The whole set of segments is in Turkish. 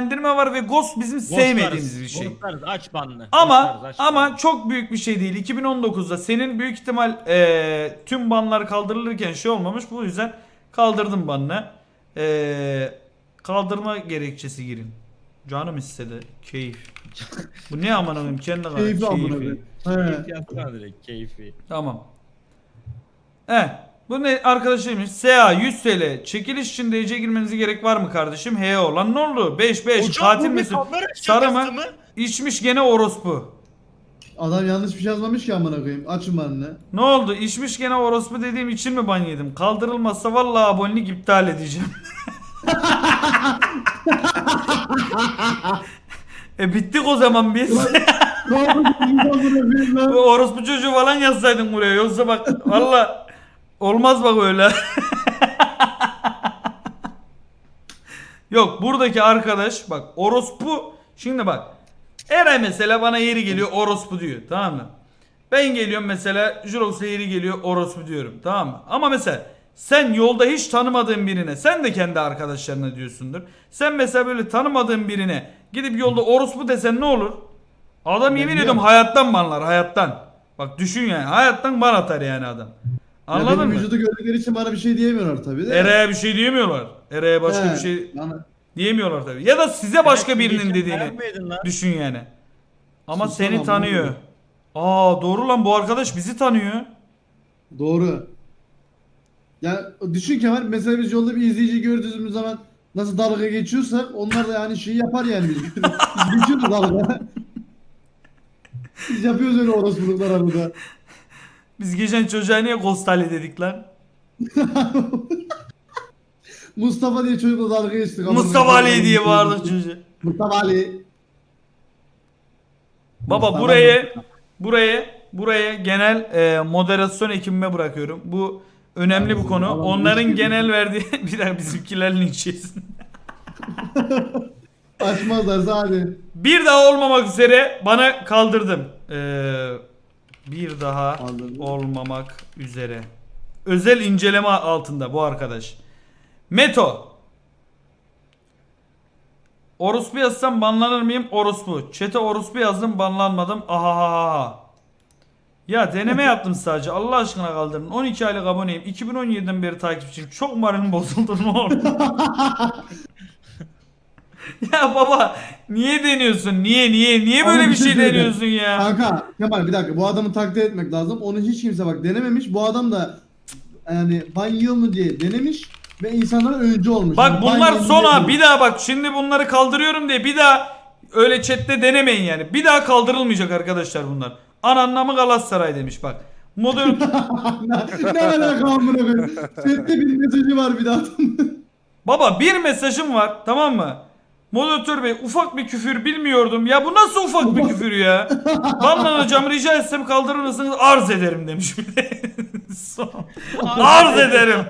indirme var ve Ghost bizim sevmediğimiz bir şey. Ghostlarız aç banlı. Ama Ghostlarız, aç ama banlı. çok büyük bir şey değil. 2019'da senin büyük ihtimal eee, tüm banlar kaldırılırken şey olmamış. Bu yüzden kaldırdım banını. Eee, kaldırma gerekçesi girin. Canım istedi. Keyif. Bu ne aman koyayım kendi kadar keyfi. Keyfi direkt keyfi. Tamam. Eh. Bu ne arkadaşıymış? SA 100 TL. Çekiliş için DC girmenize gerek var mı kardeşim? He lan ne oldu? 5 5 katil misin? Sarı mı? İçmiş gene orospu. Adam yanlış bir şey yazmamış ki amına koyayım. Açın bana. Ne oldu? İçmiş gene orospu dediğim için mi ban yedim? Kaldırılmazsa vallahi abonelik iptal edeceğim. e bittik o zaman biz. Ne yapıyorsun? Bu orospu çocuğu falan yazsaydın buraya. Yoksa bak valla olmaz bak öyle. Yok buradaki arkadaş bak orospu şimdi bak Eray mesela bana yeri geliyor orospu diyor tamam mı? Ben geliyorum mesela Jurox'a yeri geliyor orospu diyorum tamam mı? Ama mesela sen yolda hiç tanımadığın birine sen de kendi arkadaşlarına diyorsundur. Sen mesela böyle tanımadığın birine gidip yolda orospu desen ne olur? Adam yemin ediyorum diyorum. hayattan banlar hayattan. Bak düşün yani hayattan ban atar yani adam. Anladın benim mı? vücudu gördükleri için bana bir şey diyemiyorlar tabii de. Eray'a bir şey diyemiyorlar. Eray'a başka He, bir şey bana- diyemiyorlar tabii. Ya da size başka Evet, birinin dediğini lan? düşün yani. Ama Sus seni tanıyor. Aa doğru lan bu arkadaş bizi tanıyor. Doğru. Ya düşün Kemal mesela biz yolda bir izleyici gördüğümüz zaman nasıl dalga geçiyorsak onlar da yani şey yapar yani biz. biz geçiyoruz dalga. biz yapıyoruz öyle orospuluklar arada. Biz geçen çocuğa niye Ghostali dedik lan? Mustafa diye çocukla dalga geçtik. Mustafa Ali diye bağırdık çocuğa. Mustafa Ali. Baba Mustafa burayı buraya buraya genel e, moderasyon ekibime bırakıyorum. Bu önemli bir konu. Onların genel verdiği bir dakika bizimkiler linç yesin. Açmazlarsa hadi. Bir daha olmamak üzere bana kaldırdım. Ee, bir daha Kaldırdım. olmamak üzere. Özel inceleme altında bu arkadaş. Meto. Orospu yazsam banlanır mıyım? Orospu. Çete orospu yazdım banlanmadım. Ahahaha. Ya deneme yaptım sadece. Allah aşkına kaldırın. 12 aylık aboneyim. 2017'den beri takipçiyim. Çok moralim bozuldu ne oldu? ya baba niye deniyorsun? Niye niye? Niye böyle Ama bir şey söyleyeceğim. deniyorsun ya? Kanka Kemal bir dakika bu adamı takdir etmek lazım. Onu hiç kimse bak denememiş. Bu adam da yani ban yiyor mu diye denemiş ve insanlara öncü olmuş. Bak Yani ban bunlar yiyen son ha değil. bir daha bak şimdi bunları kaldırıyorum diye bir daha öyle chatte denemeyin yani. Bir daha kaldırılmayacak arkadaşlar bunlar. Ananlamı Galatasaray demiş bak. Modern ne, ne alaka amına koyayım? Sette bir mesajı var bir daha. Baba bir mesajım var tamam mı? Moderatör bey ufak bir küfür bilmiyordum. Ya bu nasıl ufak bir küfür ya? Banlanacağım rica etsem kaldırır mısınız? Arz ederim demiş bir de. Son. arz ederim.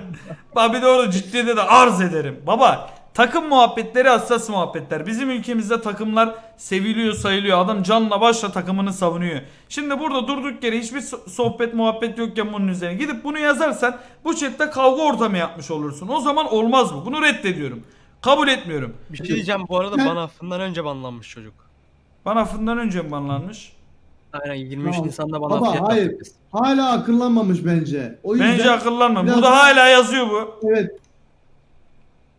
Bak bir de orada ciddiyete de arz ederim. Baba takım muhabbetleri hassas muhabbetler. Bizim ülkemizde takımlar seviliyor sayılıyor. Adam canla başla takımını savunuyor. Şimdi burada durduk yere hiçbir so- sohbet muhabbet yokken bunun üzerine gidip bunu yazarsan bu chatte kavga ortamı yapmış olursun. O zaman olmaz bu. Bunu reddediyorum. Kabul etmiyorum. Bir şey diyeceğim bu arada bana affından önce banlanmış çocuk. Bana affından önce mi banlanmış? Aynen 23 Tamam. Nisan'da bana Baba hayır. yaptık biz. Hala akıllanmamış bence. O yüzden Bence akıllanma. biraz Burada hala yazıyor bu. Evet.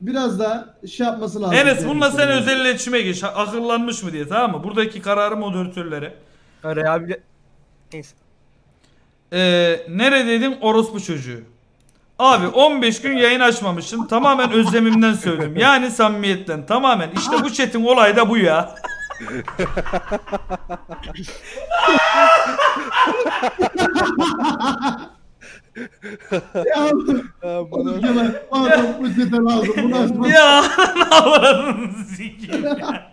Biraz da şey yapması lazım. Enes bununla sen özel iletişime geç. Akıllanmış mı diye tamam mı? Buradaki kararı moderatörlere. Ha, Rehabil... Neyse. Ee, neredeydin orospu çocuğu? Abi 15 gün yayın açmamışım. Tamamen özlemimden söylüyorum. Yani samimiyetten. Tamamen. İşte bu chat'in olayı da bu ya. Ya Kemal bu sete lazım. Bunu açmak. ya ne avradını sikeyim ya.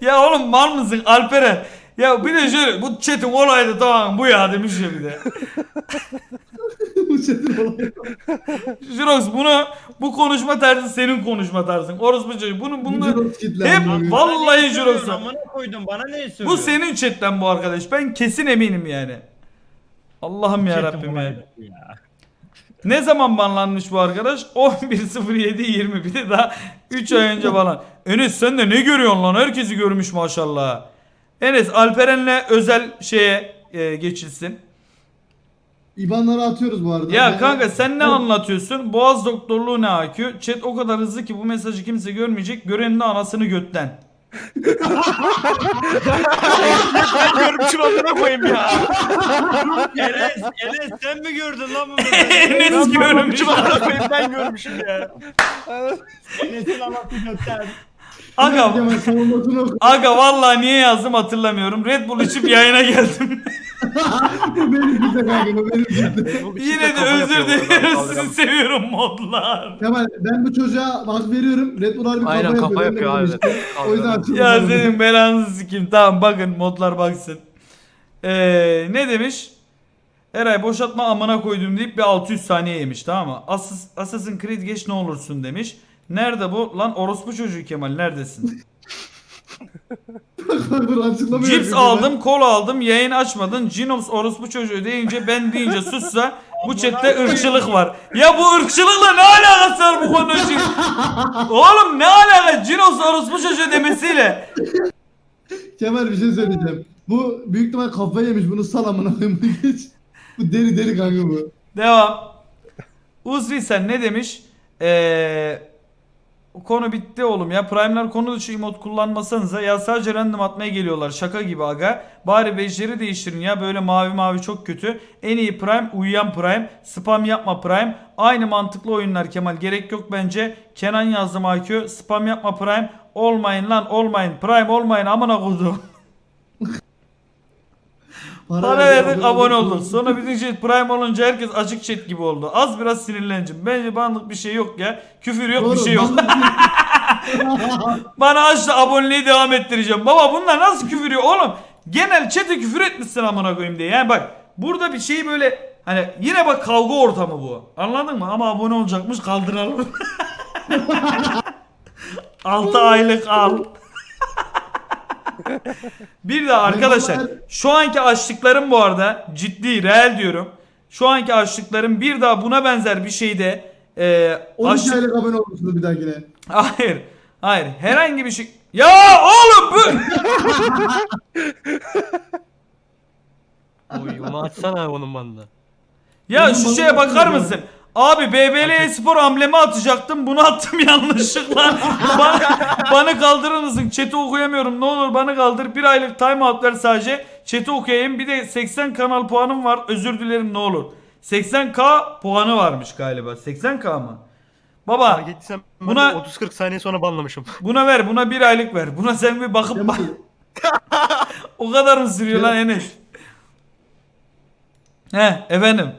Ya oğlum mal mısın Alperen? Ya bir de şöyle bu chat'in olayı da tamam bu ya demiş ya bir de. bu setin olayı. Jirox bunu bu konuşma tarzı senin konuşma tarzın. Orospu çocuğu. Bunu bunu Jirox kitle hep vallahi? Jirox'a. Amına koydum bana ne söylüyorsun? Bu senin chatten bu arkadaş. Ben kesin eminim yani. Allah'ım ya Rabbim olaydı ya. Ne zaman banlanmış bu arkadaş? 11.07.20 bir de daha 3 ay önce falan. Enes sen de ne görüyorsun lan? Herkesi görmüş maşallah. Enes Alperen'le özel şeye e, geçilsin. İbanları atıyoruz bu arada. Ya Ben- kanka sen ne anlatıyorsun? Boğaz doktorluğu ne AQ? Chat o kadar hızlı ki bu mesajı kimse görmeyecek. Görenin de anasını götten. Görmüşüm amına koyayım ya. Enes, Enes sen mi gördün lan bunu? Enes görmüş. Görmüşüm amına koyayım ben görmüşüm ya. Enes'in anası göster. Aga, aga vallahi niye yazdım hatırlamıyorum. Red Bull içip yayına geldim. Benim kanka benim. Yine de özür dilerim sizi seviyorum modlar. Kemal ben bu çocuğa hak veriyorum. Red Bull harbi Aynen, kafa kafa yapıyor. yapıyor Ben de abi. O yüzden. Ya senin belanızı sikeyim. Tamam bakın modlar baksın. Ee, ne demiş? Eray boşaltma amına koydum deyip bir 600 saniye yemiş tamam mı? Assas, Assassin's Creed geç ne olursun demiş. Nerede bu? Lan orospu çocuğu Kemal neredesin? Cips aldım, kola aldım, yayın açmadın. Cinops orospu çocuğu deyince ben deyince sussa bu chatte ırkçılık var. Ya bu ırkçılıkla ne alakası var bu konunun için? Oğlum ne alaka Cinops orospu çocuğu demesiyle? Kemal bir şey söyleyeceğim. Bu büyük ihtimal kafayı yemiş. Bunu sal amına koyayım. Bunu geç. Bu deri deri kanka bu. Devam. Uzvi sen ne demiş? Ee, konu bitti oğlum ya. Prime'ler konu dışı emot kullanmasanıza ya sadece random atmaya geliyorlar. Şaka gibi aga. Bari bejleri değiştirin ya. Böyle mavi mavi çok kötü. En iyi Prime uyuyan Prime. Spam yapma Prime. Aynı mantıklı oyunlar Kemal. Gerek yok bence. Kenan yazdım IQ. Spam yapma Prime. Olmayın lan olmayın. Prime olmayın amına koydum. Para verdik abone olduk. Sonra bizim chat prime olunca herkes açık chat gibi oldu. Az biraz sinirleneceğim. Bence banlık bir şey yok ya. Küfür yok bir şey yok. Bana aç da aboneliği devam ettireceğim. Baba bunlar nasıl küfür yok oğlum? Genel chat'e küfür etmişsin amına koyayım diye. Yani bak burada bir şey böyle hani yine bak kavga ortamı bu. Anladın mı? Ama abone olacakmış kaldıralım. 6 aylık al. Bir de arkadaşlar şu anki açlıklarım bu arada ciddi reel diyorum. Şu anki açlıklarım bir daha buna benzer bir şeyde e, 12 açlık... aylık abone olmuşsunuz bir dahakine. Hayır. Hayır. Herhangi bir şey. Ya oğlum bu. Oy onu atsana onun bandı. Ya şu şeye bakar mısın? Abi BBL spor amblemi atacaktım. Bunu attım yanlışlıkla. bana, bana kaldırır mısın? Chat'i okuyamıyorum. Ne olur bana kaldır. Bir aylık timeout ver sadece. Chat'i okuyayım. Bir de 80 kanal puanım var. Özür dilerim ne olur. 80k puanı varmış galiba. 80k mı? Baba ben Buna- de 30-40 saniye sonra banlamışım. buna ver. Buna bir aylık ver. Buna sen bir bakıp bak. O kadar mı sürüyor lan Enes? He efendim.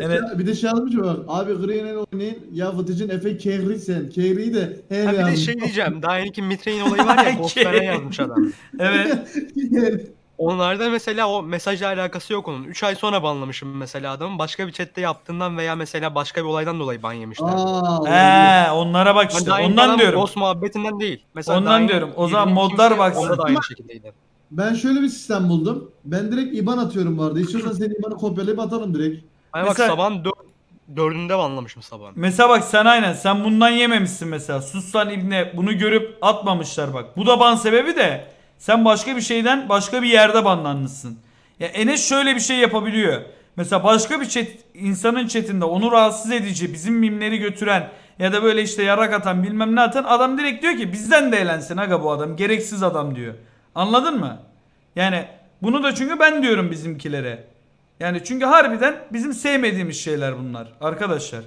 Evet. bir de şey yazmış bak. Abi Green'e oynayın. Ya Fıtıcın Efe Kehri sen. Kehri'yi de he Ha bir de yazmış. şey diyeceğim. Daha yeni Mitre'in olayı var ya. Ghostlara yazmış adam. Evet. Onlarda mesela o mesajla alakası yok onun. 3 ay sonra banlamışım mesela adamın. Başka bir chatte yaptığından veya mesela başka bir olaydan dolayı ban yemişler. Aa, He onlara bak işte. yeni Ondan falan diyorum. Ghost muhabbetinden değil. Mesela Ondan diyorum. O zaman modlar kimse baksın. Onda da aynı şekildeydi. Ben şöyle bir sistem buldum. Ben direkt IBAN atıyorum bu arada. İstiyorsan senin IBAN'ı kopyalayıp atalım direkt. Hani Mesela- bak sabahın dör, dördünde banlamışım sabahın. Mesela bak sen aynen sen bundan yememişsin mesela. Sussan ibne bunu görüp atmamışlar bak. Bu da ban sebebi de sen başka bir şeyden başka bir yerde banlanmışsın. Ya Enes şöyle bir şey yapabiliyor. Mesela başka bir chat, insanın chatinde onu rahatsız edici, bizim mimleri götüren ya da böyle işte yarak atan bilmem ne atan adam direkt diyor ki bizden de eğlensin aga bu adam. Gereksiz adam diyor. Anladın mı? Yani bunu da çünkü ben diyorum bizimkilere. Yani çünkü harbiden bizim sevmediğimiz şeyler bunlar arkadaşlar.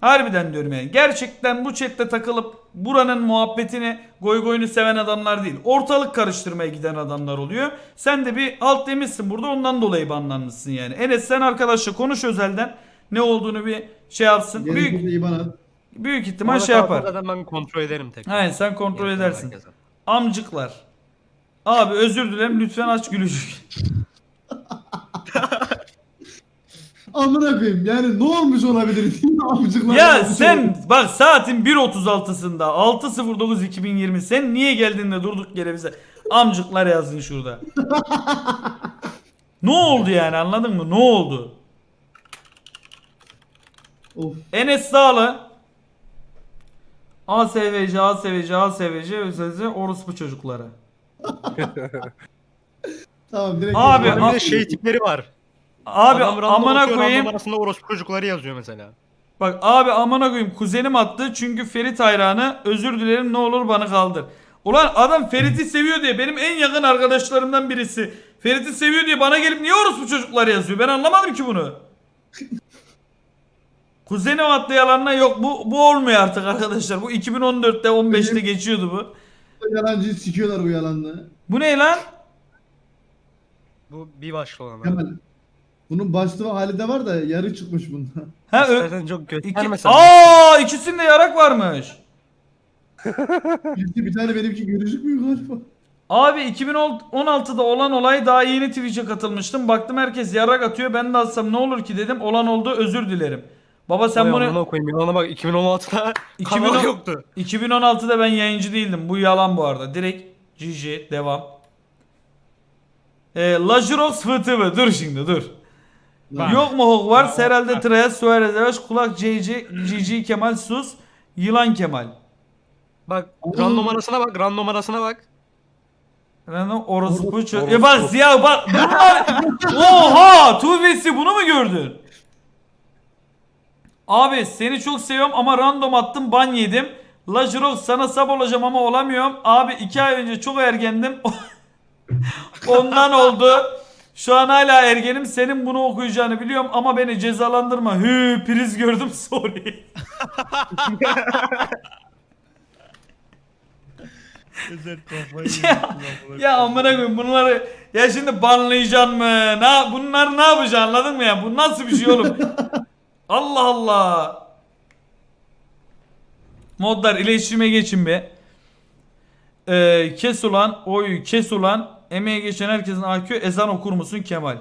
Harbiden diyorum yani. Gerçekten bu chatte takılıp buranın muhabbetini goy goyunu seven adamlar değil. Ortalık karıştırmaya giden adamlar oluyor. Sen de bir alt demişsin burada ondan dolayı banlanmışsın yani. Enes sen arkadaşla konuş özelden. Ne olduğunu bir şey yapsın. Gerekirse Büyük IBAN at. büyük ihtimal Orada şey yapar. Zaten ben kontrol ederim tekrar. Aynen sen kontrol Yeter edersin. herkese. Amcıklar. Abi özür dilerim lütfen aç gülücük. Amına koyayım yani ne olmuş olabilir? Amcıklar Ya sen olabilir. bak saatin 1.36'sında 6.09.2020 sen niye geldin de durduk yere bize amcıklar yazdın şurada. ne oldu yani anladın mı? Ne oldu? Of. Enes Dağlı. ASVC, ASVC, ASVC, orospu çocukları. Tamam direkt. Abi. Bir de şey tipleri var. Abi Adam random amına atıyor, koyayım. random arasında orospu çocukları yazıyor mesela. Bak abi amına koyayım kuzenim attı çünkü Ferit hayranı. Özür dilerim ne olur bana kaldır. Ulan adam Ferit'i seviyor diye benim en yakın arkadaşlarımdan birisi. Ferit'i seviyor diye bana gelip niye orospu çocuklar yazıyor? Ben anlamadım ki bunu. Kuzenim attı yalanına yok bu bu olmuyor artık arkadaşlar. Bu 2014'te 15'te geçiyordu bu. Yalancıyı sikiyorlar bu yalanla. Bu ne lan? Bu bir başlı olan. Kemal. Bunun başlığı hali de var da yarı çıkmış bunda. Ha ö- İstersen çok iki- gösterme sen. Aa ikisinde yarak varmış. Birisi bir tane benimki gözükmüyor galiba. Abi 2016'da olan olay daha yeni Twitch'e katılmıştım. Baktım herkes yarak atıyor. Ben de atsam ne olur ki dedim. Olan oldu özür dilerim. Baba sen Sen bunu bunu koyayım. Yılana bak 2016'da 2010 kanal yoktu. 2016'da ben yayıncı değildim. Bu yalan bu arada. Direkt GG devam. Ee, Lajirox FTV. Dur şimdi dur. Bak. Yok mu Hogwarts? Herhalde Treyas, Suarez, Yavaş, Kulak, JC, GG, Kemal, Sus, Yılan Kemal. Bak random arasına bak random arasına bak. Random orospu çö- Ya bak Ziya bak. Bunlar... Oha! Tuvesi bunu mu gördün? Abi seni çok seviyorum ama random attım ban yedim. Lajrox sana sab olacağım ama olamıyorum. Abi iki ay önce çok ergendim. Ondan oldu. Şu an hala ergenim. Senin bunu okuyacağını biliyorum ama beni cezalandırma. Hü priz gördüm sorry. Ezer kafayı Ya, ya amına koyayım bunları ya şimdi banlayacaksın mı? Ne bunlar ne yapacaksın anladın mı ya? Bu nasıl bir şey oğlum? Allah Allah. Modlar iletişime geçin be. Ee, kes ulan, oy kes ulan. Emeğe geçen herkesin AQ ezan okur musun Kemal?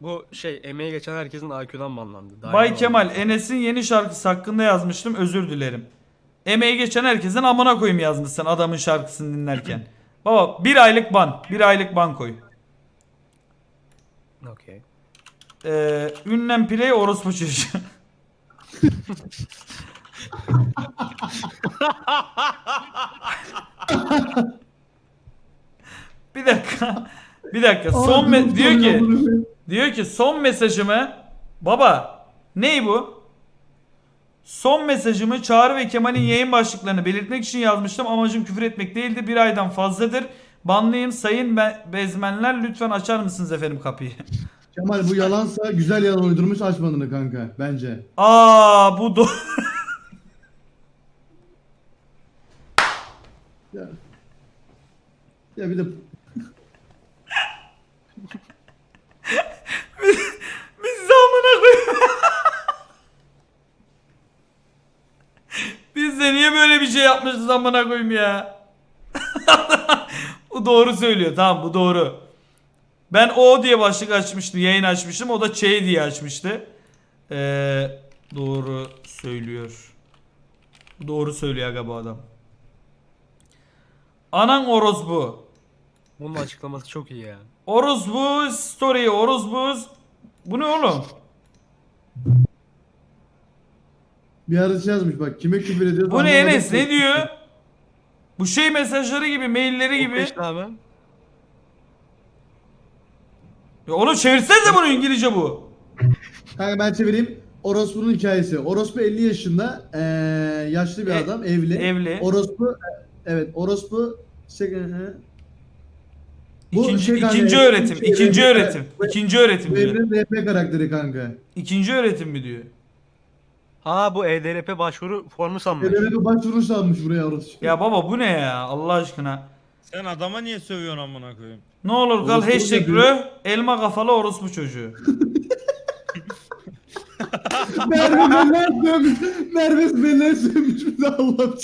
Bu şey emeği geçen herkesin IQ'dan banlandı. Daha Bay Kemal. Enes'in yeni şarkısı hakkında yazmıştım özür dilerim. Emeği geçen herkesin amına koyayım yazmışsın adamın şarkısını dinlerken. Baba bir aylık ban. Bir aylık ban koy. Okey. Ee, ünlem play orospu çocuğu. bir dakika. Bir dakika. Son me- diyor ki diyor ki son mesajımı baba ney bu? Son mesajımı Çağrı ve Kemal'in yayın başlıklarını belirtmek için yazmıştım. Amacım küfür etmek değildi. Bir aydan fazladır. Banlayın sayın be- bezmenler lütfen açar mısınız efendim kapıyı? Kemal bu yalansa güzel yalan uydurmuş açmadığını kanka bence. Aa bu do Ya, ya bir de amına koyayım. Biz de niye böyle bir şey yapmışız amına koyayım ya. bu doğru söylüyor tamam bu doğru. Ben o diye başlık açmıştım yayın açmıştım o da Ç diye açmıştı. Ee, doğru söylüyor. Doğru söylüyor aga bu adam. Anan orospu. Bunun açıklaması çok iyi ya. Orospu story orospu. Bu ne oğlum? Bir arası yazmış bak kime küfür ediyoruz. Bu ne Enes ne diyor? Bu şey mesajları gibi, mailleri gibi. İşte abi. Ya oğlum çevirsenize bunu İngilizce bu. Kanka ben çevireyim. Orospu'nun hikayesi. Orospu 50 yaşında eee, yaşlı bir E- adam evli. evli. Orospu evet orospu şey, hı. Bu İkinci, şey kanka, ikinci öğretim, şey, ikinci öğretim, ikinci öğretim Bu diyor. evrenin RP karakteri kanka. İkinci öğretim mi diyor? Ha bu EDRP başvuru formu sanmış. Evren'e başvuruş almış buraya orospu. Ya baba bu ne ya Allah aşkına. Sen adama niye sövüyorsun amına koyayım? Ne olur kal Orospu hashtag diyor? rö, elma kafalı orospu çocuğu. Merve Beller sövmüş. Merve Beller sövmüş bir de Allah'ım.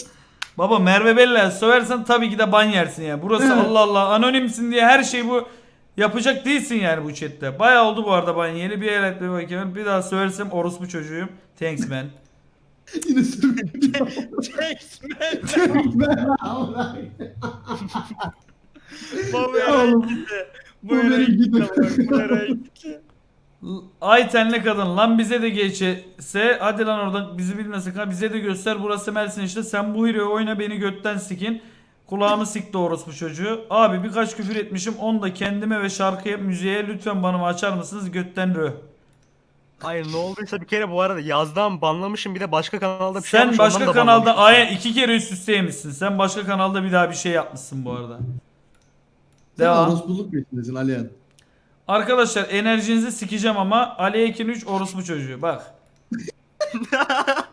Baba Merve Bella söversen tabii ki de ban yersin ya. Burası Evet. Allah Allah anonimsin diye her şey bu yapacak değilsin yani bu chatte. Bayağı oldu bu arada ban yeri bir el etme bakayım. Bir daha söversem orospu çocuğuyum. Thanks man. Yine. Tekme. Allah'ım. Baba Ya nereye oğlum, gitti? Bu bu nereye gitti? Bu nereye gitti? L- Aytenli kadın lan bize de geçse hadi lan oradan bizi bilmesin ha bize de göster burası Mersin işte sen bu hero'yu oyna beni götten sikin kulağımı sikti orospu çocuğu abi birkaç küfür etmişim onu da kendime ve şarkıya müziğe lütfen bana açar mısınız götten rö Hayır ne olduysa bir kere bu arada yazdan banlamışım bir de başka kanalda bir şey sen yapmış, ondan başka da kanalda banlamışım. aya iki kere üst üste yemişsin sen başka kanalda bir daha bir şey yapmışsın bu arada Sen Devam. orospuluk peşindesin Alihan. Arkadaşlar enerjinizi sikeceğim ama Ali Ekin 3 orospu çocuğu bak.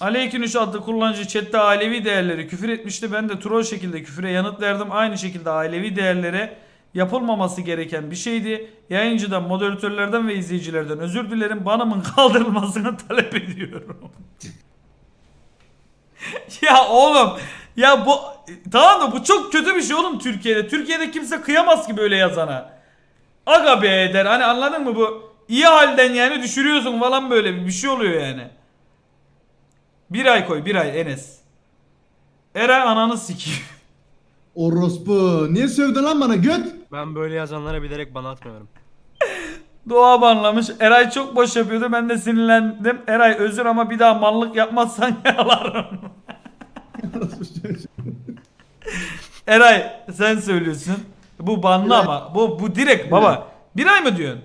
3 adlı kullanıcı chatte ailevi değerleri küfür etmişti. Ben de troll şekilde küfüre yanıt verdim. Aynı şekilde ailevi değerlere yapılmaması gereken bir şeydi. Yayıncıdan, moderatörlerden ve izleyicilerden özür dilerim. Banımın kaldırılmasını talep ediyorum. ya oğlum ya bu tamam da bu çok kötü bir şey oğlum Türkiye'de. Türkiye'de kimse kıyamaz ki böyle yazana. Aga be der. Hani anladın mı bu? İyi halden yani düşürüyorsun falan böyle bir şey oluyor yani. Bir ay koy bir ay Enes. Eray ananı sikeyim. Orospu. Niye sövdün lan bana göt? Ben böyle yazanlara bilerek bana atmıyorum. Doğa banlamış. Eray çok boş yapıyordu. Ben de sinirlendim. Eray özür ama bir daha mallık yapmazsan yalarım. Eray sen söylüyorsun. Bu banlı ama. Bu bu direkt baba. Bir ay mı diyorsun?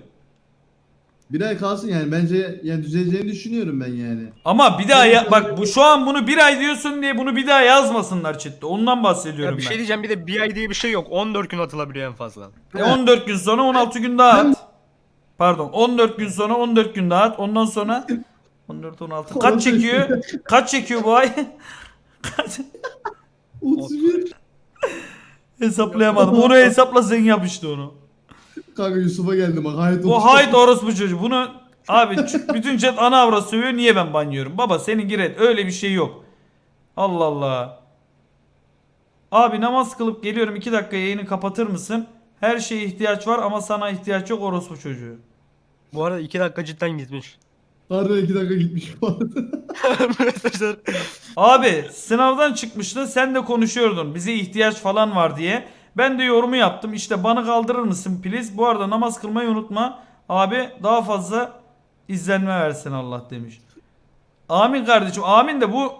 Bir ay kalsın yani bence yani düzeleceğini düşünüyorum ben yani. Ama bir daha ya, bak bu şu an bunu bir ay diyorsun diye bunu bir daha yazmasınlar chatte. Ondan bahsediyorum Ya bir ben. şey diyeceğim bir de bir ay diye bir şey yok. 14 gün atılabiliyor en fazla. E, 14 gün sonra 16 gün daha Ben- at. Pardon 14 gün sonra 14 gün daha at. Ondan sonra 14 16 kaç çekiyor? Kaç çekiyor bu ay? Kaç? 31. Hesaplayamadım. Onu hesapla sen yap işte onu. Kanka Yusuf'a geldim bak. Hayat Bu hayt orospu çocuğu. Bunu abi bütün chat ana avra sövüyor. Niye ben banlıyorum? Baba senin gir et. Öyle bir şey yok. Allah Allah. Abi namaz kılıp geliyorum 2 dakika yayını kapatır mısın? Her şeye ihtiyaç var ama sana ihtiyaç yok orospu çocuğu. Bu arada 2 dakika cidden gitmiş. Harbiden 2 dakika gitmiş bu arada. Mesajlar. Abi sınavdan çıkmıştın sen de konuşuyordun bize ihtiyaç falan var diye. Ben de yorumu yaptım işte bana kaldırır mısın please. Bu arada namaz kılmayı unutma. Abi daha fazla izlenme versin Allah demiş. Amin kardeşim amin de bu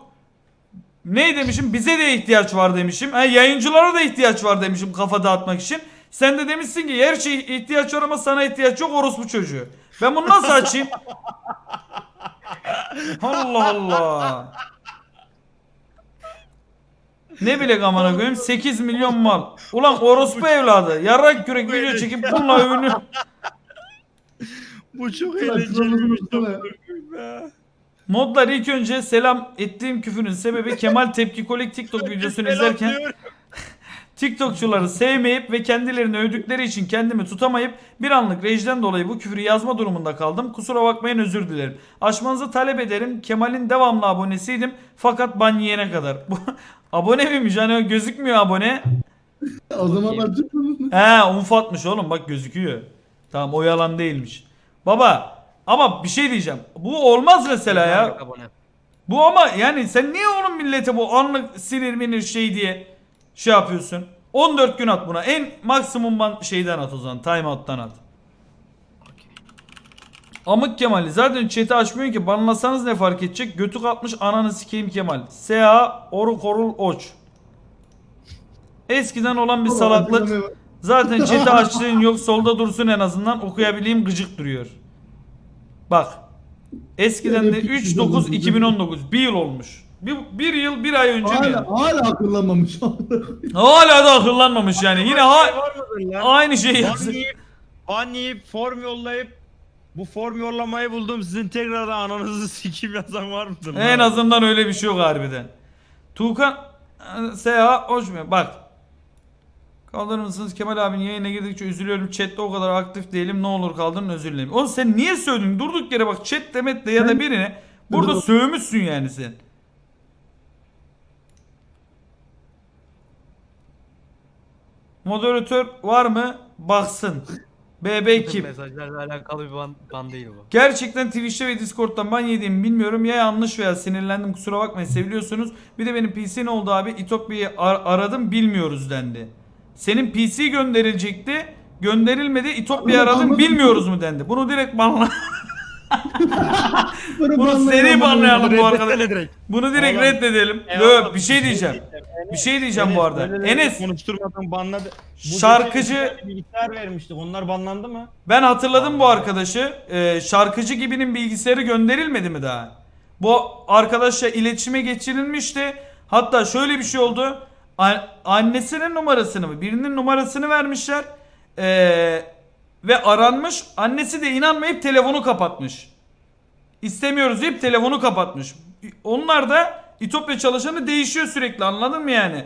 ne demişim bize de ihtiyaç var demişim. Ha, yayıncılara da ihtiyaç var demişim kafa dağıtmak için. Sen de demişsin ki her şey ihtiyaç var ama sana ihtiyaç yok orospu çocuğu. Ben bunu nasıl açayım? Allah Allah. Ne bilek amına koyayım 8 milyon mal. Ulan orospu evladı. Yarrak kürek video çekip bununla övünüyor. Bu çok Lan eğlenceli şuramızı bir tutsana ya. Modlar ilk önce selam ettiğim küfürün sebebi Kemal Tepki Kolik TikTok videosunu izlerken. TikTokçuları sevmeyip ve kendilerini övdükleri için kendimi tutamayıp bir anlık rejden dolayı bu küfürü yazma durumunda kaldım. Kusura bakmayın özür dilerim. Aşmanızı talep ederim. Kemal'in devamlı abonesiydim fakat ban yiyene kadar. Abone miymiş? Hani gözükmüyor abone. O zaman açık mı? He unfatmış oğlum bak gözüküyor. Tamam o yalan değilmiş. Baba ama bir şey diyeceğim. Bu olmaz mesela ya. Bu ama yani sen niye oğlum millete bu anlık sinir minir şey diye şey yapıyorsun? 14 gün at buna. En maksimum ban şeyden at o zaman. Timeout'tan at. Amık Kemal'i zaten chat'i açmıyor ki banlasanız ne fark edecek? Götü kalkmış ananı sikeyim Kemal. S.A. Oru Korul Oç. Eskiden olan bir salaklık. Zaten chat'i açtığın yok solda dursun en azından okuyabileyim gıcık duruyor. Bak. Eskiden de 3-9-2019 bir yıl olmuş. Bir, bir yıl bir ay önce? Hala, yani? hala akıllanmamış. Hala da akıllanmamış yani. Yine ha Şey aynı şeyi yapsın. ban yiyip form yollayıp bu form yollamayı buldum. Sizin tekrardan ananızı sikim yazan var mıdır? En lan? azından öyle bir şey yok harbiden. Tuğkan Seha hoş mu? Bak. Kaldırır mısınız? Kemal abinin yayına girdikçe üzülüyorum. Chat'te o kadar aktif değilim. Ne olur kaldırın özür dilerim. Oğlum sen niye söyledin? Durduk yere bak chat demet de ya da birine burada sövmüşsün yani sen. Moderatör var mı? Baksın. BB kim? Mesajlarla alakalı bir ban, ban değil bu. Gerçekten Twitch'te ve Discord'dan ban yediğimi bilmiyorum. Ya yanlış veya sinirlendim kusura bakmayın seviliyorsunuz. Bir de benim PC ne oldu abi? İtokbi'yi ar- aradım bilmiyoruz dendi. Senin PC gönderilecekti. gönderilmedi. İtopya Bunu aradım bilmiyoruz mu dendi. Bunu direkt banla. Bunu Bunu banlayalım, seri banlayalım bu Reddetsene arkadaş. direkt. Bunu direkt Oğlum, reddedelim. Eyvallah, Yok bir şey diyeceğim. Bir şey diyeceğim bu arada. böyle Enes konuşturmadan banladı. Bu Şarkıcı- gece bir bilgisayar vermiştik. Onlar banlandı mı? ben hatırladım bu arkadaşı. Ee, şarkıcı gibinin bilgisayarı gönderilmedi mi daha? Bu arkadaşla iletişime geçirilmişti. Hatta şöyle bir şey oldu. A- annesinin numarasını mı? Birinin numarasını vermişler. Ee, ve aranmış. Annesi de inanmayıp telefonu kapatmış. İstemiyoruz deyip telefonu kapatmış. Onlar da İtopya çalışanı değişiyor sürekli anladın mı yani?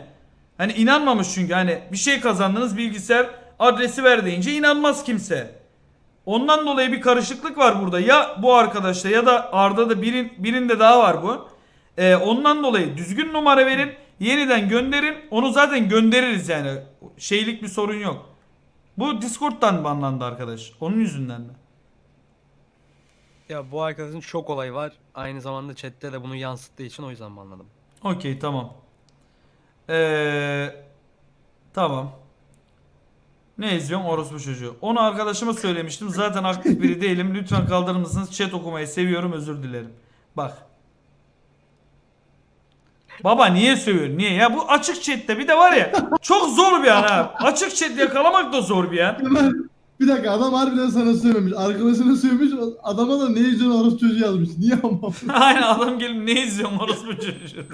Hani inanmamış çünkü hani bir şey kazandınız bilgisayar adresi ver deyince inanmaz kimse. Ondan dolayı bir karışıklık var burada. Ya bu arkadaşta ya da Arda'da birin, birinde daha var bu. Ee, ondan dolayı düzgün numara verin. Yeniden gönderin. Onu zaten göndeririz yani. Şeylik bir sorun yok. Bu Discord'dan banlandı arkadaş. Onun yüzünden mi? Ya bu arkadaşın çok olay var. Aynı zamanda chatte de bunu yansıttığı için o yüzden banladım. Okey tamam. Ee, tamam. Ne izliyorsun orospu çocuğu? Onu arkadaşıma söylemiştim. Zaten aktif biri değilim. Lütfen kaldırır mısınız? Chat okumayı seviyorum. Özür dilerim. Bak. Baba niye sövüyor? Niye? Ya bu açık chatte bir de var ya çok zor bir an ha. Açık chat yakalamak da zor bir an. Bir dakika adam harbiden sana söylemiş. Arkadaşına söylemiş. Adama da ne izliyorsun orası çocuğu yazmış. Niye ama? Aynen adam gelip ne izliyorsun orospu çocuğu?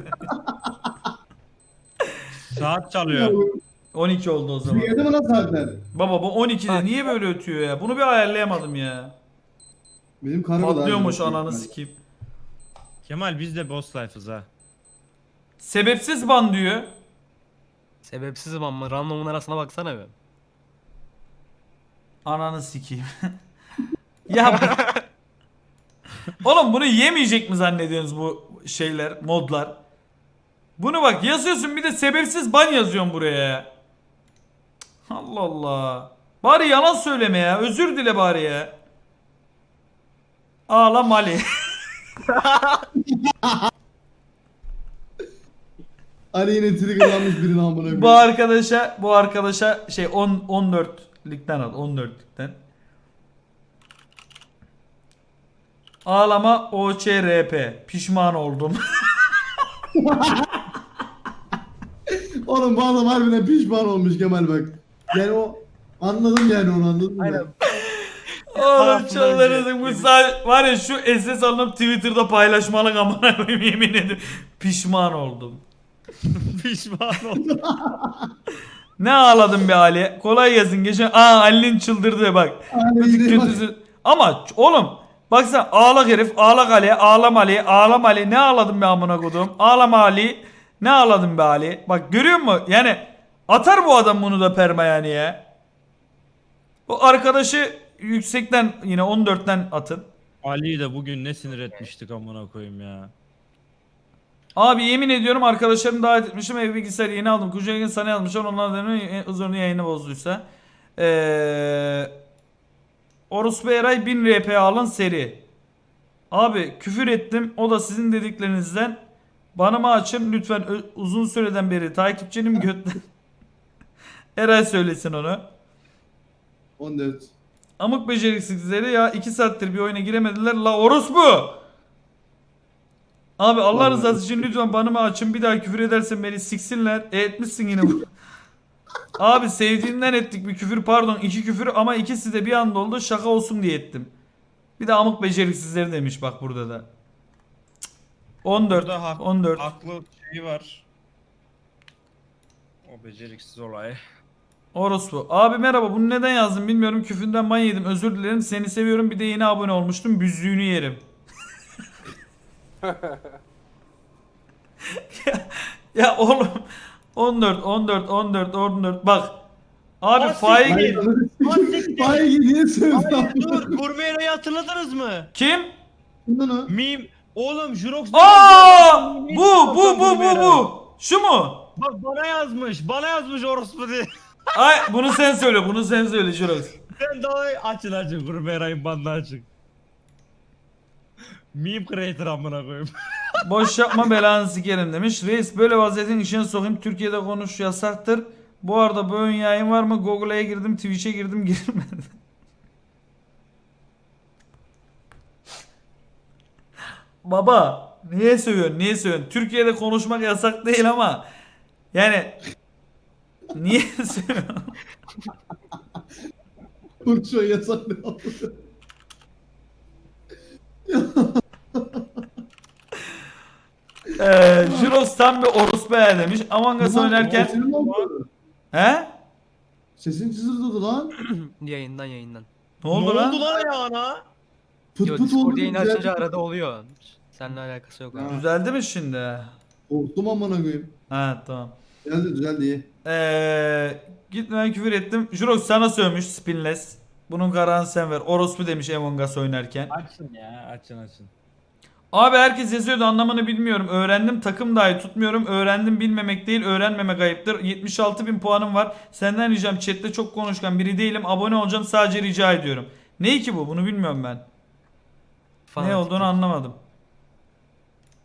Saat çalıyor. 12 oldu o zaman. Geldi mi lan saatler? Baba bu 12'de niye böyle ötüyor ya? Bunu bir ayarlayamadım ya. Benim da Patlıyormuş aynı. ananı sikeyim. Kemal biz de boss life'ız ha. Sebepsiz ban diyor. Sebepsiz ama randomun arasına baksana be. Ananı sikeyim. ya bu- Oğlum bunu yemeyecek mi zannediyorsunuz bu şeyler, modlar? Bunu bak yazıyorsun bir de sebepsiz ban yazıyorsun buraya ya. Allah Allah. Bari yalan söyleme ya. Özür dile bari ya. Ağla Mali. Ali yine triggerlanmış birini amına koyayım. bu arkadaşa bu arkadaşa şey 10 14 ligden al 14 ligden. Ağlama OÇRP. Pişman oldum. Oğlum bu adam harbiden pişman olmuş Kemal bak. Yani o anladım yani onu anladım. Aynen. Oğlum çıldırırsın bu önce- sa- var ya şu SS alıp Twitter'da paylaşmalık amına koyayım yemin ederim. Pişman oldum. Pişman oldum. Ne ağladım be Ali. Kolay gelsin. Geçen aa Ali'nin çıldırdı bak. Kötü kötüsü. Ama oğlum baksana ağlak herif ağlak Ali ağlam Ali ağlam Ali ne ağladım be amına kodum ağlama Ali ne ağladım be Ali bak görüyor musun yani atar bu adam bunu da perma yani ya bu arkadaşı yüksekten yine 14'ten atın Ali'yi de bugün ne sinir etmiştik amına koyayım ya. Abi yemin ediyorum arkadaşlarımı davet etmişim ev bilgisayarı yeni aldım. Kucağına gün sana yazmışlar onlar da huzurunu yayını bozduysa. Eee Orospu Eray 1000 RP alın seri. Abi küfür ettim o da sizin dediklerinizden. Bana mı açın lütfen uzun süreden beri takipçinim götten Eray söylesin onu. 14. Amık beceriksizleri ya 2 saattir bir oyuna giremediler. La orospu Abi Allah Vallahi. rızası için lütfen banımı açın bir daha küfür edersen beni siksinler. E etmişsin yine bu. Abi sevdiğimden ettik bir küfür pardon iki küfür ama ikisi de bir anda oldu şaka olsun diye ettim. Bir de amık beceriksizleri demiş bak burada da. Cık. 14 Burada hak- 14 Haklı şeyi var. O beceriksiz olay. Orospu. Abi merhaba bunu neden yazdım bilmiyorum küfünden ban yedim özür dilerim seni seviyorum bir de yeni abone olmuştum büzüğünü yerim. Ya, ya oğlum 14 14 14 14 bak abi faik Hayır, siktir. Hayır niye? Hayır dur Gurmeyra'yı hatırladınız mı? kim? Meme. Oğlum Jurox Aa bu bu bu bu bu. Şu mu? Bak bana yazmış. Bana yazmış orospu diye. Ay bunu sen söyle bunu sen söyle Jurox. Sen daha açın açın Gurmeyra'yın bandını açın. Meme creator amına koyayım. Boş yapma belanı sikerim demiş. Reis böyle vaziyetin içine sokayım. Türkiye'de konuş yasaktır. Bu arada bu ön yayın var mı? Google'a girdim, Twitch'e girdim, girmedi. Baba, niye sövüyorsun? Niye sövüyorsun? Türkiye'de konuşmak yasak değil ama yani niye sövüyorsun? Konuşuyor yasak ne Ee, Juros tam bir orospu ya demiş. Among Us oynarken he? Sesin çızırdadı lan. Yayından yayından. Ne oldu ne lan? oldu lan ayağına? Pıt Yo pıt oldu. Discord yayını açınca arada oluyor. Seninle alakası yok. Ha. abi. Düzeldi mi şimdi? Korktum amına koyayım. Ha tamam. Geldi düzeldi iyi. Ee, gitmeden küfür ettim. Jurox sana sövmüş spinless. Bunun kararını sen ver. Orospu demiş Among Us oynarken. Açın ya açın açın. Abi herkes yazıyordu anlamını bilmiyorum. Öğrendim takım dahi tutmuyorum. Öğrendim bilmemek değil öğrenmemek ayıptır. 76 bin puanım var. Senden ricam chatte çok konuşkan biri değilim. Abone olacağım sadece rica ediyorum. Ne ki bu bunu bilmiyorum ben. Ne Fanatik. olduğunu anlamadım.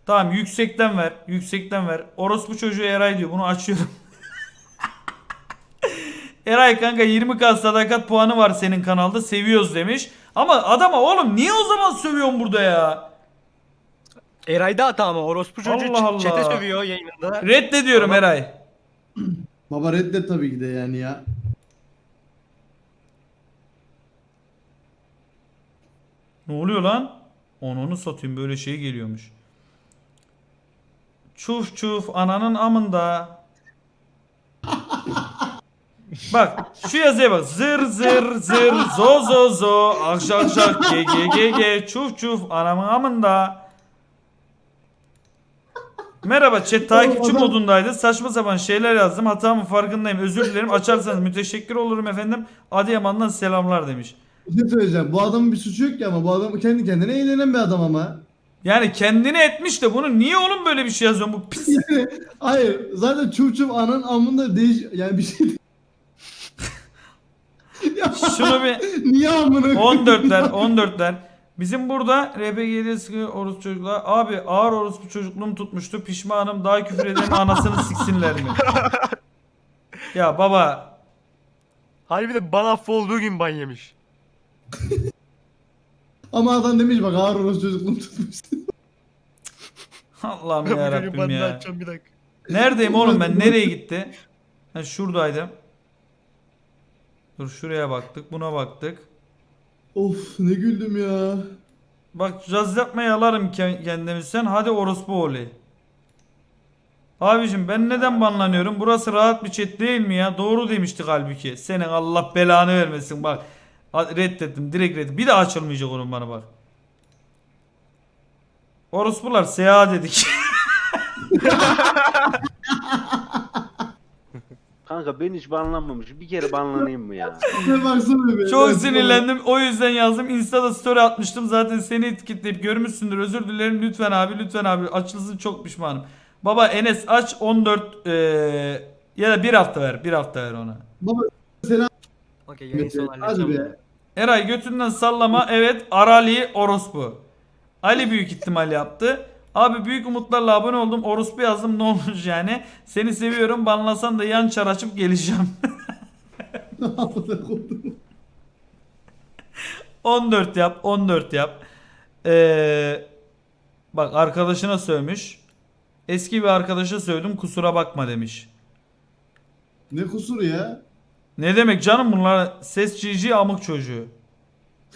Tamam yüksekten ver. Yüksekten ver. Orospu çocuğu Eray diyor. Bunu açıyorum. Eray kanka 20k sadakat puanı var senin kanalda. Seviyoruz demiş. Ama adama oğlum niye o zaman sövüyorsun burada ya? Eray'da hata ama orospu çocuğu Allah Allah. çete sövüyor yayınında. Reddediyorum Tamam. Eray. Baba reddet tabii ki de yani ya. Ne oluyor lan? Onu satayım böyle şey geliyormuş. Çuf çuf ananın amında. bak şu yazıya bak. Zır zır zır zo zo zo akşak akşak ge ge ge ge çuf çuf anamın amında. Merhaba chat takipçi modundaydı. Saçma sapan şeyler yazdım. Hatamın farkındayım. Özür dilerim. Açarsanız müteşekkir olurum efendim. Adıyaman'dan selamlar demiş. Bir şey söyleyeceğim. Bu adamın bir suçu yok ki ama bu adam kendi kendine eğlenen bir adam ama. Yani kendini etmiş de bunu niye oğlum böyle bir şey yazıyorsun? Bu pis. Hayır zaten çup çup anın amında değiş yani bir şey Şunu bir niye amına koyayım? 14'ler 14'ler. Bizim burada RPG'de sıkı orospu çocuklar. Abi ağır orospu çocukluğum tutmuştu. Pişmanım daha küfür eden anasını siksinler mi? ya baba Harbi de bana affı olduğu gün ban yemiş. Ama adam demiş bak ağır orası çocukluğum tutmuş. Allah'ım ya Rabbim ya. bir dakika. Neredeyim oğlum ben? Nereye gitti? Ha şuradaydım. Dur şuraya baktık. Buna baktık. Of ne güldüm ya. Bak caz yapmaya yalarım ke- kendimi sen. Hadi orospu oğlu. Abicim ben neden banlanıyorum? Burası rahat bir chat değil mi ya? Doğru demiştik halbuki. Senin Allah belanı vermesin bak. Reddettim direkt reddet. Bir daha açılmayacak onun bana bak. Orospular seyahat dedik. Kanka ben hiç banlanmamışım. Bir kere banlanayım mı ya? Ne baksana be. Çok sinirlendim. O yüzden yazdım. Insta'da story atmıştım. Zaten seni etiketleyip görmüşsündür. Özür dilerim. Lütfen abi lütfen abi. Açılsın çok pişmanım. Baba Enes aç 14 eee, ya da bir hafta ver. Bir hafta ver ona. Baba selam. Okey yayın sonu Hadi halledeceğim. be. bunu. Eray götünden sallama. Evet Arali orospu. Ali büyük ihtimal yaptı. Abi büyük umutlarla abone oldum. Orospu yazdım ne olmuş yani. Seni seviyorum. Banlasan da yan çar açıp geleceğim. Amına koydum. 14 yap, 14 yap. Ee, bak arkadaşına sövmüş. Eski bir arkadaşa sövdüm kusura bakma demiş. ne kusuru ya? Ne demek canım bunlar ses GG amık çocuğu.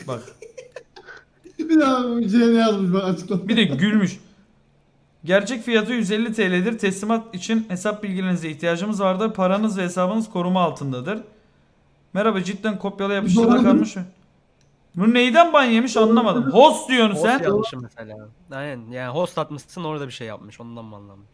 Bak Bir daha bir şey ne yazmış bak açıklama. bir de gülmüş. Gerçek fiyatı 150 TL'dir. Teslimat için hesap bilgilerinize ihtiyacımız vardır. Paranız ve hesabınız koruma altındadır. Merhaba cidden kopyala yapıştırda kalmış mı? Bu neyden ban yemiş anlamadım. Host diyorsun Host sen. yapmışım mesela. Aynen yani host atmışsın orada bir şey yapmış ondan mı anlamış?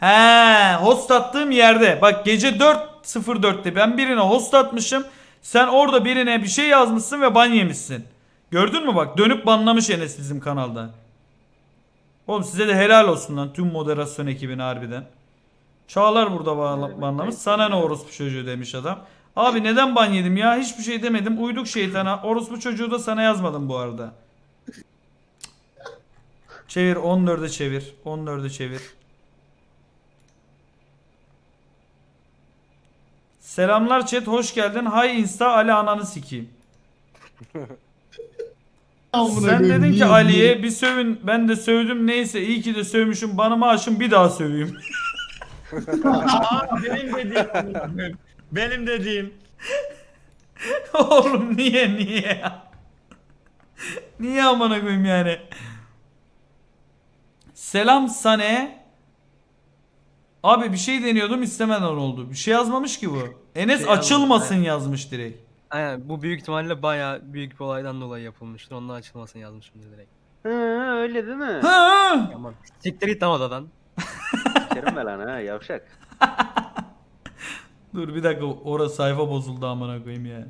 He, host attığım yerde. Bak gece 4.04'te ben birine host atmışım. Sen orada birine bir şey yazmışsın ve ban yemişsin. Gördün mü bak dönüp banlamış Enes bizim kanalda. Oğlum size de helal olsun lan tüm moderasyon ekibine harbiden. Çağlar burada banlamış. Sana ne orospu çocuğu demiş adam. Abi neden ban yedim ya? Hiçbir şey demedim. Uyduk şeytana. Orospu çocuğu da sana yazmadım bu arada. Çevir 14'e çevir. 14'e çevir. Selamlar chat hoş geldin. Hay insta Ali ananı sikeyim. Sen dedin ki Ali'ye bir sövün ben de sövdüm neyse iyi ki de sövmüşüm bana maaşım bir daha söveyim. Aa, benim dediğim. benim dediğim. Oğlum niye niye ya? Niye amına koyayım yani? Selam Sane. Abi bir şey deniyordum istemeden oldu. Bir şey yazmamış ki bu. Enes Şey açılmasın yazmış direkt. Aynen bu büyük ihtimalle bayağı büyük bir olaydan dolayı yapılmıştır. Onun açılmasını yazmışım direkt. Hı, öyle değil mi? Ha! Tamam. Siktir git lan odadan. Sikerim ben lan ha yavşak. Dur bir dakika orası sayfa bozuldu amına koyayım ya.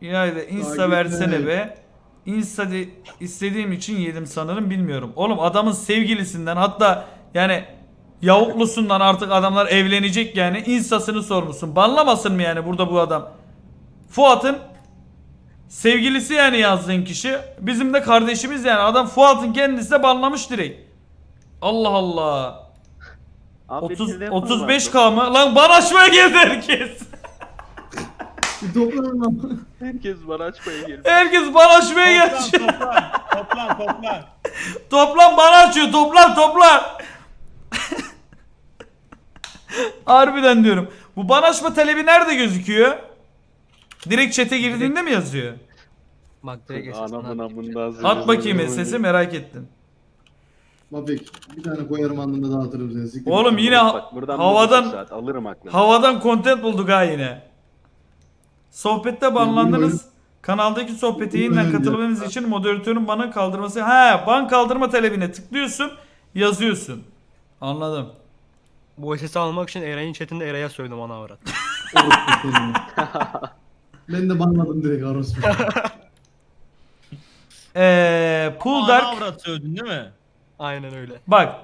İlayda insta versene be. Insta de istediğim için yedim sanırım bilmiyorum. Oğlum adamın sevgilisinden hatta yani yavuklusundan artık adamlar evlenecek yani instasını sormuşsun. Banlamasın mı yani burada bu adam? Fuat'ın sevgilisi yani yazdığın kişi. Bizim de kardeşimiz yani. Adam Fuat'ın kendisi de banlamış direkt. Allah Allah. Abi 30 bir de yapalım 35k mı? Lan bana açmaya geldi herkes. Bir toplanın lan. Herkes bana açmaya geliyor. Herkes bana açmaya geldi. toplan. Toplan toplan. Toplan bana açıyor. Toplan toplan. Harbiden diyorum. Bu bana açma talebi nerede gözüküyor? Direkt chat'e girdiğinde mi yazıyor? Bak direkt Anamın amından At bakayım sesi merak ettim. Mafik bir tane koyarım alnında dağıtırım seni. Siktir. Oğlum yine ha- Bak buradan havadan bir saat alırım aklını. havadan content bulduk ha yine. Sohbette banlandınız. Kanaldaki sohbete yeniden katılmanız için moderatörün bana kaldırması. Ha, ban kaldırma talebine tıklıyorsun, yazıyorsun. Anladım. Bu sesi almak için Eray'ın chatinde Eray'a söyledim ana avrat. Ben de banladım direkt orospu. Ee, Pool Ana Dark avrat sövdün değil mi? Aynen öyle. Bak.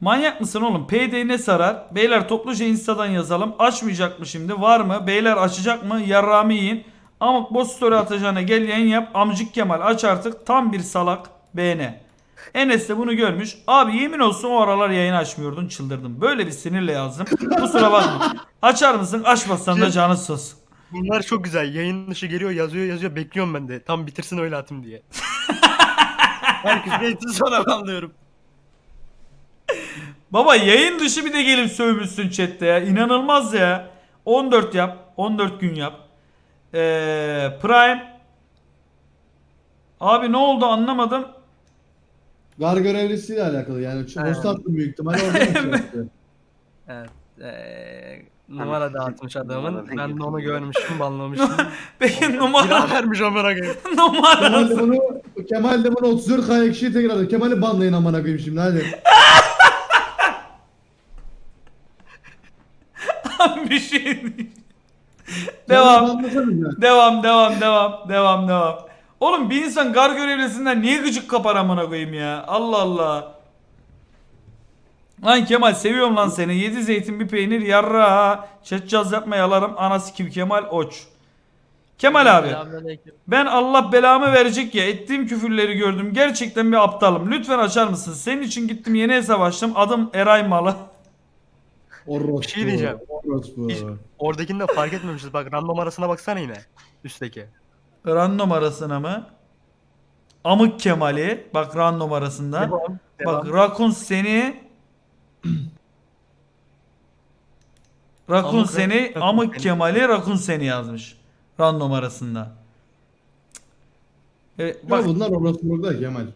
Manyak mısın oğlum? PD ne sarar? Beyler topluca instadan yazalım. Açmayacak mı şimdi? Var mı? Beyler açacak mı? Yarrağımı yiyin. Amık boş story atacağına gel yayın yap. Amcık Kemal aç artık. Tam bir salak. Beğene. Enes de bunu görmüş. Abi yemin olsun o aralar yayın açmıyordun çıldırdım. Böyle bir sinirle yazdım. Kusura bakma. Açar mısın? Açmazsan da canı sus. Bunlar çok güzel. Yayın dışı geliyor yazıyor yazıyor bekliyorum ben de. Tam bitirsin öyle atayım diye. Herkes geçti sonra anlıyorum. Baba yayın dışı bir de gelip sövmüşsün chatte ya. İnanılmaz ya. 14 yap. 14 gün yap. Ee, Prime. Abi ne oldu anlamadım. Gar görevlisiyle alakalı yani. Attım büyük ihtimalle orada şey? Evet. Eee numara dağıtmış adamın. Ben de onu görmüşüm, banlamışım. Benim numara Silah vermiş amına koyayım. Kemal numara de bunu Kemal de bunu 34 kaya kişiye tekrar Kemal'i banlayın amına koyayım şimdi hadi. bir şey değil. Devam. Devam devam devam devam devam. Oğlum bir insan gar görevlisinden niye gıcık kapar amına koyayım ya? Allah Allah. Lan Kemal seviyorum lan seni. Yedi zeytin bir peynir yarra. Çetcaz yapma yalarım. Anası kim Kemal Oç. Kemal abi. Ben Allah belamı verecek ya ettiğim küfürleri gördüm. Gerçekten bir aptalım. Lütfen açar mısın? Senin için gittim yeni hesap açtım. Adım Eray Malı. Orospu. Şey diyeceğim. Orospu. Hiç- Oradakini de fark etmemişiz. Bak random arasına baksana yine. Üstteki. Random arasına mı? Amık Kemal'i. Bak random arasında. Devam. Bak Devam. Rakun seni Rakun Amık- seni Rakun Amık seni. Kemal'i Rakun seni yazmış. Random arasında. Evet, Bak. bak bunlar orospu burada Kemal.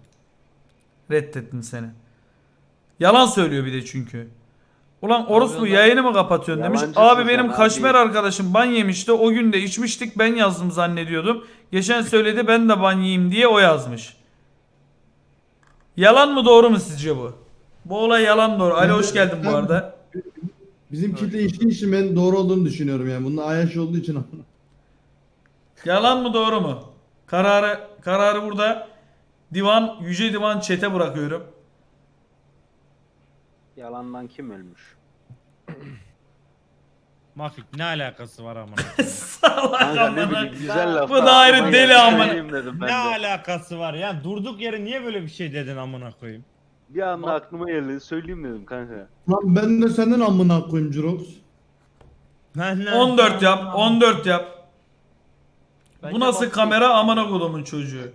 reddettim seni. Yalan söylüyor bir de çünkü. Ulan orospu yayını mı kapatıyorsun demiş. Abi benim abi. kaşmer arkadaşım ban yemişti. O gün de içmiştik ben yazdım zannediyordum. Geçen söyledi ben de ban yiyeyim diye o yazmış. Yalan mı doğru mu sizce bu? Bu olay yalan doğru. Ali hoş geldin bu arada. Bizim kitle içtiği için ben doğru olduğunu düşünüyorum yani. Bunun ayaş olduğu için. Yalan mı doğru mu? Kararı kararı burada divan yüce divan çete bırakıyorum. Yalandan kim ölmüş? Mafik ne alakası var amına? Salak Kanka ne amına. bileyim güzel laf. Bu da ayrı Aklıma deli geldi, amına. söyleyeyim dedim ben ne de. alakası var ya? Durduk yere niye böyle bir şey dedin amına koyayım? Bir anda aklıma geldi. Söyleyeyim dedim kanka. Lan ben de senden amına koyayım Jirox. Benden 14 yap. 14 yap. Bu nasıl kamera amına kodumun çocuğu.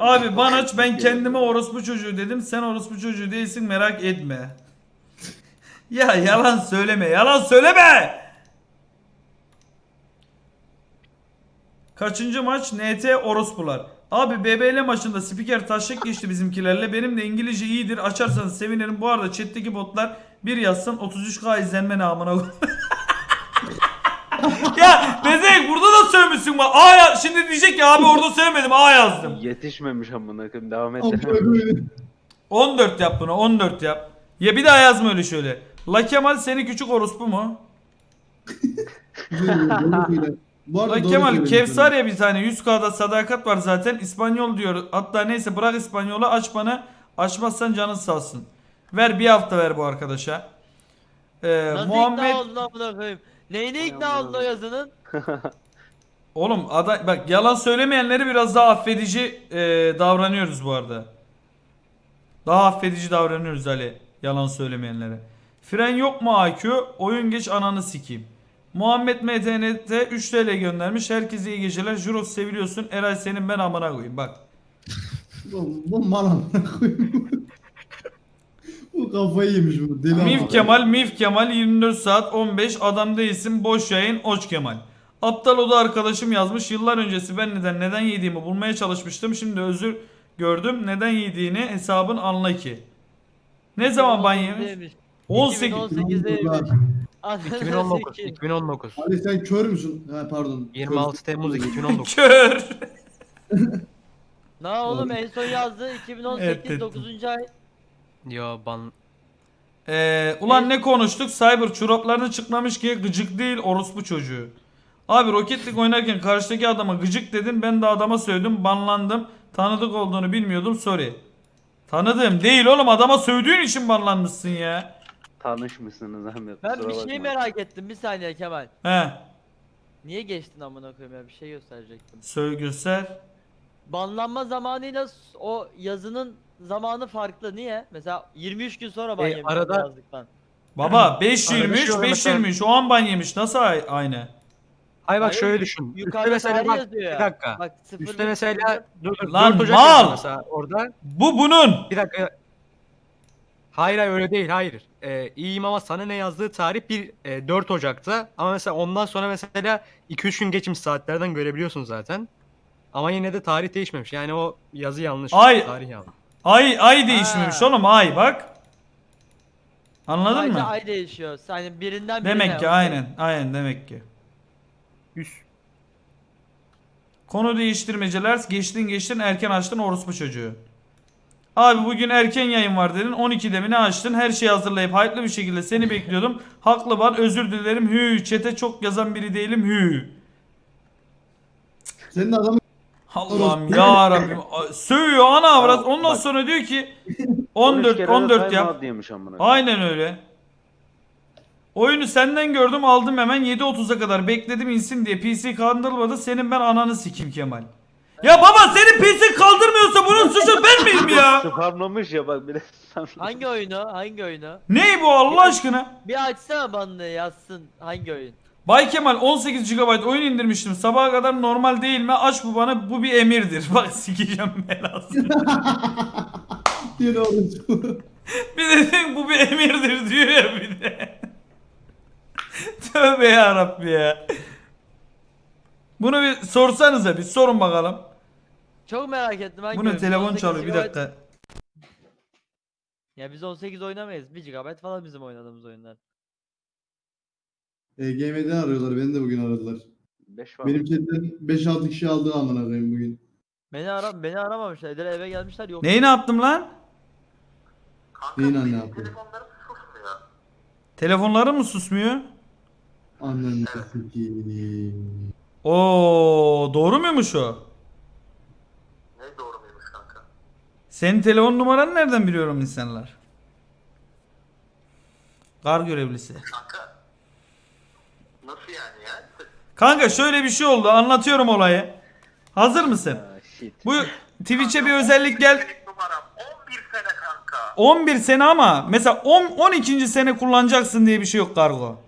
Abi Banaç ben kendime orospu çocuğu dedim. Sen orospu çocuğu değilsin merak etme. ya yalan söyleme. Yalan söyleme. Kaçıncı maç? NT orospular. Abi BBL maçında spiker taşak geçti bizimkilerle. Benim de İngilizce iyidir. Açarsanız sevinirim. Bu arada chat'teki botlar bir yazsın 33k izlenme namına ya Bezek burada da sövmüşsün bak. A ya şimdi diyecek ya abi orada sövmedim A yazdım. Yetişmemiş amına koyayım. Devam et. Amına koyayım. 14 yap bunu 14 yap. Ya bir daha yazma öyle şöyle. La Kemal seni küçük orospu mu? Bu arada doğru Kemal. Kevsar ya bir tane 100k'da sadakat var zaten. İspanyol diyor. Hatta neyse bırak İspanyolu aç bana. Açmazsan canın sağ olsun. Ver bir hafta ver bu arkadaşa. Ee, Nasıl Muhammed ikna oldun amına koyayım? Neyine ikna oldun o yazının? Oğlum ada bak yalan söylemeyenleri biraz daha affedici e, davranıyoruz bu arada. Daha affedici davranıyoruz Ali yalan söylemeyenlere. Fren yok mu AQ? Oyun geç ananı sikeyim. Muhammed MTNT 3 TL göndermiş. Herkese iyi geceler. Juros seviliyorsun. Eray senin ben amına koyayım bak. Bu, bu mal amına koyayım. bu kafayı yemiş bu. Deli Mif. Kemal, Mif Kemal 24 saat 15 adam değilsin boş yayın Oç Kemal. Aptal oda arkadaşım yazmış yıllar öncesi ben neden neden yediğimi bulmaya çalışmıştım şimdi özür gördüm neden yediğini hesabın anla ki. Ne zaman ban yemiş? 2018'deymiş. 18. 2018'deymiş. Ananı 2019. sikeyim. 2019. Ali sen kör müsün? Ha pardon. 26 Temmuz 2019. Kör. Ne oğlum en son yazdı 2018 Evet, evet. 9. ay. Yo ban Ee, ulan ne konuştuk? Cyber çoraplarını çıkmamış ki gıcık değil orospu çocuğu. Abi Rocket League oynarken karşıdaki adama gıcık dedim ben de adama sövdüm banlandım. Tanıdık olduğunu bilmiyordum sorry. Tanıdım değil oğlum adama sövdüğün için banlanmışsın ya. Tanışmışsınız Ahmet. Ben kusura bir şey bakma. merak ettim bir saniye Kemal. He Niye geçtin amına koyayım ya bir şey gösterecektim. söyle göster. Banlanma zamanıyla s- o yazının zamanı farklı niye? Mesela 23 gün sonra ban E, yemiş arada- yazdıktan. Baba 5 Arada 23 şöyle 5 mesela- 23 o an ban yemiş nasıl ay- aynı? Hayır bak Hayır, şöyle düşün. Üstte Yukarıda mesela tarih bak yazıyor ya. bir dakika. Bak Üstte mesela dur, dur, Lan 4 Ocak mal! yazıyor mesela orada. Bu bunun. Bir dakika. Hayır hayır öyle değil hayır. Ee, iyiyim ama sana ne yazdığı tarih bir e, 4 Ocak'ta. Ama mesela ondan sonra mesela 2-3 gün geçmiş saatlerden görebiliyorsun zaten. Ama yine de tarih değişmemiş. Yani o yazı yanlış. Ay! Tarih yanlış. Ay ay değişmemiş Ha. oğlum ay bak. Anladın Sadece mı? ay değişiyor. Yani birinden birine. Demek ki aynen aynen demek ki. Üst. Konu değiştirmeceler geçtin geçtin erken açtın orospu çocuğu. Abi bugün erken yayın var dedin 12'de mi ne açtın her şeyi hazırlayıp hype'lı bir şekilde seni bekliyordum. Haklı var özür dilerim hü çete çok yazan biri değilim hü. Senin adamın Allah'ım ya Rabbim sövüyor ana avrat ondan bak. sonra diyor ki 13 14 kere de 14 time yap. Aynen öyle. Oyunu senden gördüm aldım hemen 7.30'a kadar bekledim insin diye PC kaldırmadı senin ben ananı sikim Kemal. Ya baba senin PC kaldırmıyorsa bunun suçu ben miyim ya? Spamlamış ya bak bir de spamlamış. Hangi oyunu? Hangi oyunu? Ney bu Allah aşkına? Bir açsana banını yazsın hangi oyun? Bay Kemal 18 GB oyun indirmiştim. Sabaha kadar normal değil mi? Aç bu bana. Bu bir emirdir. Bak sikeceğim belasını. yine orası. bir de diyor, bu bir emirdir diyor ya bir de. Tövbe ya Rabbi ya. Bunu bir sorsanıza bir sorun bakalım. Çok merak ettim hangi Bu ne telefon 18 çalıyor bir GB dakika. Ya biz 18 oynamayız. 1 GB falan bizim oynadığımız oyunlar. EGM'den arıyorlar. Beni de bugün aradılar. 5 var. Benim chatten 5-6 kişi aldı amına koyayım bugün. Beni ara beni aramamışlar. Eder eve gelmişler yok. Neyi ne yaptım lan? Neyin anne yaptı? Telefonları mı susmuyor? Ananı sikeyim. Oo doğru muymuş o? Ne doğru muymuş kanka? Senin telefon numaranı nereden biliyorum insanlar? Kar görevlisi. Kanka. Nasıl yani ya? Kanka şöyle bir şey oldu anlatıyorum olayı. Hazır mısın? Shit. Bu Twitch'e bir özellik gel. Numaram 11 sene kanka. 11 sene ama mesela 10 12. sene kullanacaksın diye bir şey yok kargo.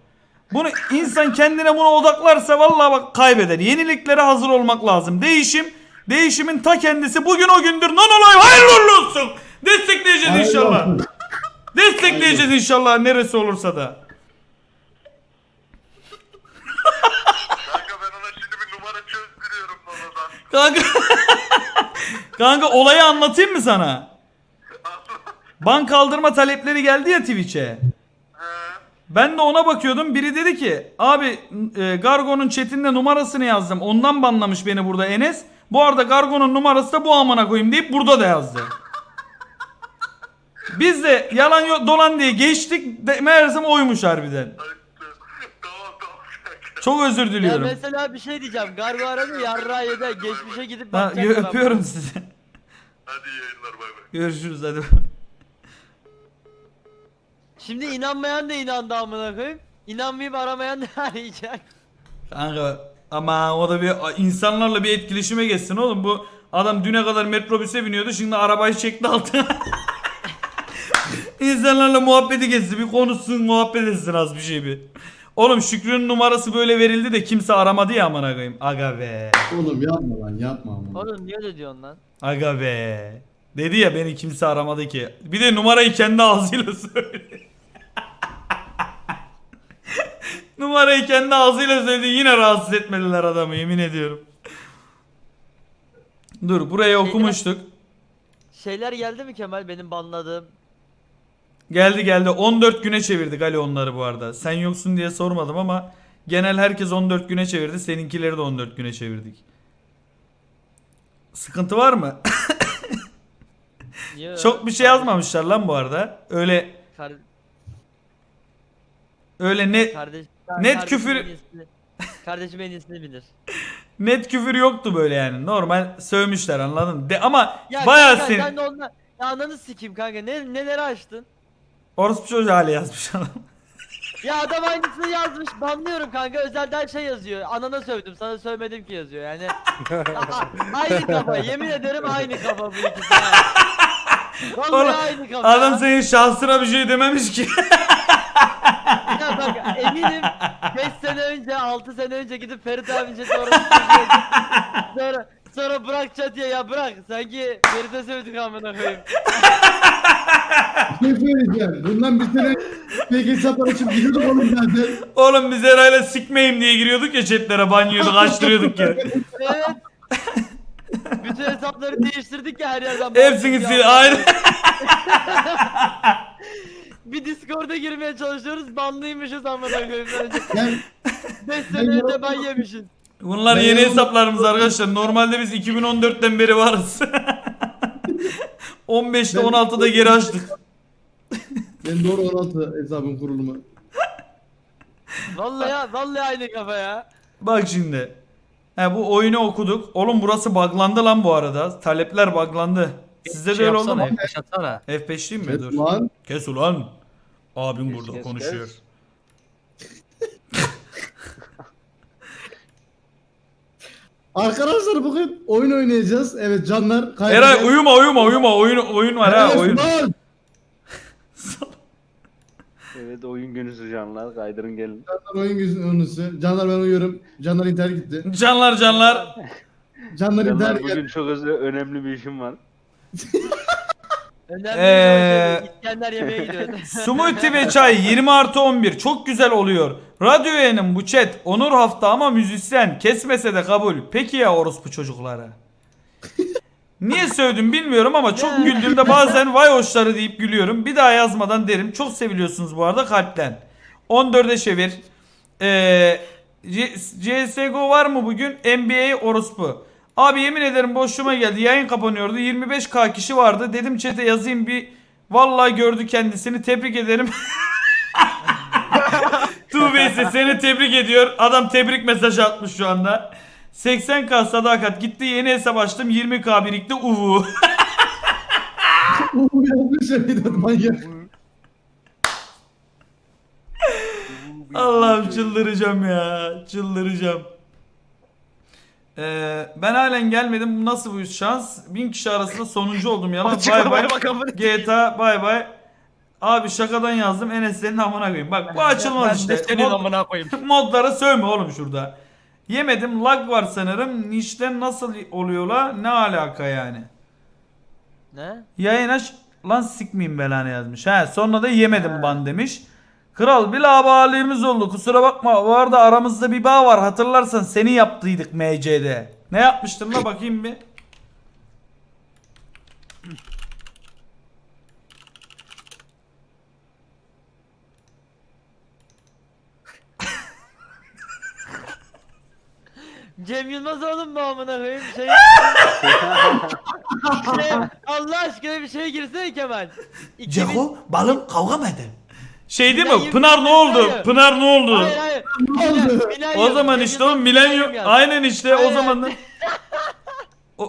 Bunu insan kendine buna odaklarsa vallahi bak kaybeder. Yeniliklere hazır olmak lazım. Değişim, değişimin ta kendisi. Bugün o gündür. Non olay hayırlı uğurlu olsun. Destekleyeceğiz Hayırlı inşallah. Destekleyeceğiz inşallah neresi olursa da. Kanka ben ona şimdi bir numara çözdürüyorum babadan. Kanka Kanka olayı anlatayım mı sana? Ban kaldırma talepleri geldi ya Twitch'e. Ben de ona bakıyordum. Biri dedi ki abi e, Gargo'nun chatinde numarasını yazdım. Ondan banlamış beni burada Enes. Bu arada Gargo'nun numarası da bu amına koyayım deyip burada da yazdı. Biz de yalan yok dolan diye geçtik. De, meğersem oymuş harbiden. tamam tamam kanka. Çok özür Ya diliyorum. mesela bir şey diyeceğim. Gargo aradı yarra yedi. Geçmişe gidip Ha, bakacak. öpüyorum sizi. Hadi iyi yayınlar bay bay. Görüşürüz hadi. Şimdi inanmayan da inandı amına koyayım. İnanmayıp aramayan da arayacak. Kanka ama o da bir insanlarla bir etkileşime geçsin oğlum. Bu adam düne kadar metrobüse biniyordu. Şimdi arabayı çekti altına. İnsanlarla muhabbeti geçsin. Bir konuşsun muhabbet etsin az bir şey bir. Oğlum Şükrü'nün numarası böyle verildi de kimse aramadı ya amına koyayım. Aga be. Oğlum yapma lan yapma ama. Oğlum niye öyle diyorsun lan? Aga be. Dedi ya beni kimse aramadı ki. Bir de numarayı kendi ağzıyla söyledi. numarayı kendi ağzıyla söyledi. Yine rahatsız etmediler adamı yemin ediyorum. Dur burayı okumuştuk. Şeyler geldi mi Kemal benim banladığım? Geldi geldi 14 güne çevirdik Ali onları bu arada. Sen yoksun diye sormadım ama genel herkes 14 güne çevirdi. Seninkileri de 14 güne çevirdik. Sıkıntı var mı? Niye Çok bir şey yazmamışlar lan bu arada. Öyle Kar- öyle ne kardeş, Net kardeşim küfür- en iyisini- Kardeşim en iyisini bilir. net küfür yoktu böyle yani. Normal sövmüşler anladın? De ama Ya bayağı kanka, sen sen de onunla... Ya ananı sikeyim kanka ne, neleri açtın? Orospu çocuğu hali yazmış adam. Ya adam aynısını yazmış. Banlıyorum kanka. Özelden şey yazıyor. Anana sövdüm. Sana sövmedim ki yazıyor. Yani aynı kafa. Yemin ederim aynı kafa bu ikisi. Ha. Vallahi Oğlum, aynı kafa. Adam senin şahsına bir şey dememiş ki. Ya bak eminim 5 sene önce 6 sene önce gidip Ferit abince sonra sonra sonra bırak çatıya ya bırak sanki Ferit'e sövdük amına koyayım. Bir şey söyleyeceğim. Bundan bir sene fake hesaplar açıp gidiyorduk oğlum zaten. Oğlum biz herhalde sikmeyim diye giriyorduk ya chatlere banyıyorduk açtırıyorduk ya. Evet. Bütün hesapları değiştirdik ya her yerden. Hepsini sil ya. aynı. Bir Discord'a girmeye çalışıyoruz banlıymışız amına koyayım. Yani 5 sene önce ben yemişiz. Bunlar Ben yeni hesaplarımız arkadaşlar. Normalde biz 2014'ten beri varız. 15'te Ben- 16'da geri açtık. ben doğru 16 hesabın kurulumu. Vallahi vallahi aynı kafa ya. Bak şimdi. He bu oyunu okuduk. Oğlum burası buglandı lan bu arada. Talepler buglandı. Sizde de Şey öyle oldu mu? F5 atsana. F5 değil mi? Evet Dur. lan. Kes ulan. Abim Kes, burada kes, konuşuyor. kes. Arkadaşlar bugün oyun oynayacağız. Evet canlar. kaybeden- Eray uyuma uyuma uyuma. Oyun oyun var ha oyun. Evet oyun günüsü canlar kaydırın gelin. Canlar oyun günüsü. Canlar ben uyuyorum. Canlar internet gitti. Canlar canlar. Canlar Canlar internet bugün geldi. çok özel, önemli bir işim var. Önemli Ee, İskender yemeğe gidiyor. Smoothie ve çay 20 artı 11 çok güzel oluyor. Radyo yayının bu chat Onur hafta ama müzisyen kesmese de kabul. Peki ya orospu çocuklara? Niye sövdüm bilmiyorum ama çok güldüğümde bazen vay hoşları deyip gülüyorum. Bir daha yazmadan derim. Çok seviliyorsunuz bu arada kalpten. 14'e çevir. Ee, CSGO var mı bugün? NBA orospu. Abi yemin ederim boşluğuma geldi. Yayın kapanıyordu. 25k kişi vardı. Dedim chat'e yazayım bir. Vallahi gördü kendisini. Tebrik ederim. Tuğbeyse seni tebrik ediyor. Adam tebrik mesajı atmış şu anda. 80k sadakat gitti yeni hesap açtım 20k birikti uvu. Yanlış manyak. Allah'ım çıldıracağım ya çıldıracağım. Ee, ben halen gelmedim. Nasıl bu şans? Bin kişi arasında sonuncu oldum yalan. Bay bay. GTA bay bay. Abi şakadan yazdım Enes senin amına koyayım. Bak bu açılmaz işte. senin Mod- amına koyayım. modlara sövme oğlum şurada. Yemedim lag var sanırım. Nişten nasıl oluyor la? Ne alaka yani? Ne? Yayın aç lan sikmeyeyim belanı yazmış. He sonra da yemedim ban demiş. Kral bir labalığımız oldu kusura bakma. Bu arada aramızda bir bağ var hatırlarsan seni yaptıydık MC'de. Ne yapmıştın la bakayım bir. Cem Yılmaz oğlum mu amına koyayım şey... şey Allah aşkına bir şey girsene Kemal. 2000 balım kavga mı eder? Şey değil Milenyum mi? Pınar ne oldu? Hayır. Pınar ne oldu? Hayır hayır. Milenyum, O zaman işte o milenyum aynen işte o Hayır, zaman da